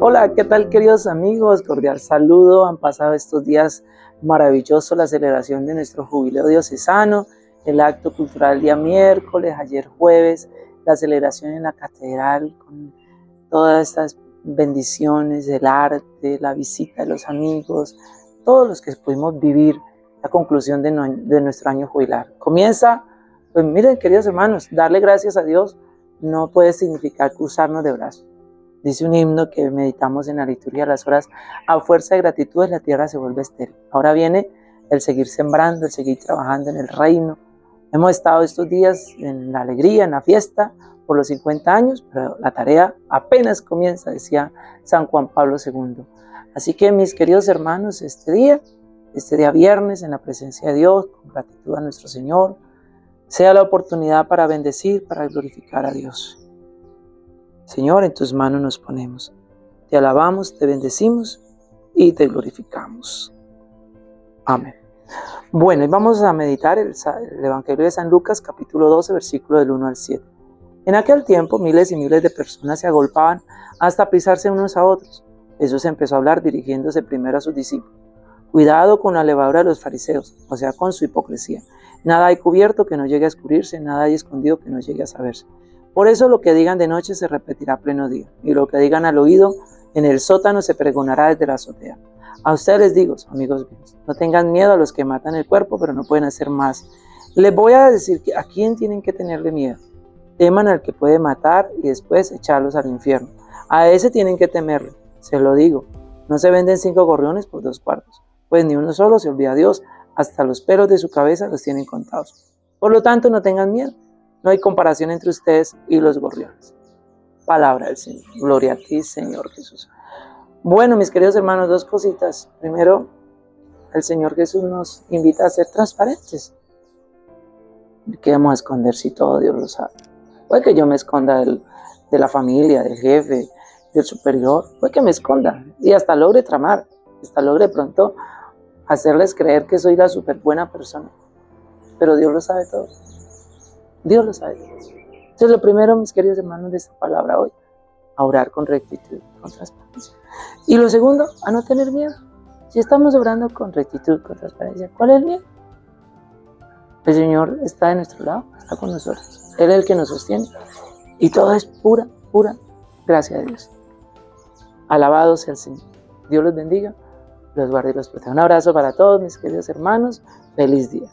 Hola, ¿qué tal queridos amigos? Cordial saludo. Han pasado estos días maravillosos la celebración de nuestro jubileo diocesano, el acto cultural día miércoles, ayer jueves, la celebración en la catedral con todas estas bendiciones del arte, la visita de los amigos, todos los que pudimos vivir la conclusión de, de nuestro año jubilar. Comienza, pues miren queridos hermanos, darle gracias a Dios no puede significar cruzarnos de brazos Dice un himno que meditamos en la liturgia de las horas, a fuerza de gratitud la tierra se vuelve estéril. Ahora viene el seguir sembrando, el seguir trabajando en el reino. Hemos estado estos días en la alegría, en la fiesta, por los 50 años, pero la tarea apenas comienza, decía San Juan Pablo II. Así que mis queridos hermanos, este día, este día viernes, en la presencia de Dios, con gratitud a nuestro Señor, sea la oportunidad para bendecir, para glorificar a Dios. Señor, en tus manos nos ponemos. Te alabamos, te bendecimos y te glorificamos. Amén. Bueno, y vamos a meditar el, Evangelio de San Lucas, capítulo 12, versículo del 1 al 7. En aquel tiempo, miles y miles de personas se agolpaban hasta pisarse unos a otros. Jesús empezó a hablar dirigiéndose primero a sus discípulos. Cuidado con la levadura de los fariseos, o sea, con su hipocresía. Nada hay cubierto que no llegue a escurrirse, nada hay escondido que no llegue a saberse. Por eso lo que digan de noche se repetirá a pleno día, y lo que digan al oído en el sótano se pregonará desde la azotea. A ustedes les digo, amigos míos, no tengan miedo a los que matan el cuerpo, pero no pueden hacer más. Les voy a decir que a quién tienen que tenerle miedo. Teman al que puede matar y después echarlos al infierno. A ese tienen que temerle, se lo digo. No se venden cinco gorriones por dos cuartos, pues ni uno solo se olvida a Dios, hasta los pelos de su cabeza los tienen contados. Por lo tanto, no tengan miedo. No hay comparación entre ustedes y los gorriones. Palabra del Señor. Gloria a ti, Señor Jesús. Bueno, mis queridos hermanos, dos cositas. Primero, el Señor Jesús nos invita a ser transparentes. ¿Qué vamos a esconder si todo Dios lo sabe? Puede que yo me esconda de la familia, del jefe, del superior. Puede que me esconda y hasta logre tramar. Hasta logre pronto hacerles creer que soy la súper buena persona. Pero Dios lo sabe todo. Dios lo sabe. Entonces, lo primero, mis queridos hermanos, de esta palabra hoy, a orar con rectitud, con transparencia. Y lo segundo, a no tener miedo. Si estamos orando con rectitud, con transparencia, ¿cuál es el miedo? El Señor está de nuestro lado, está con nosotros. Él es el que nos sostiene. Y todo es pura, pura gracia de Dios. Alabado sea el Señor. Dios los bendiga, los guarde y los proteja. Un abrazo para todos mis queridos hermanos. Feliz día.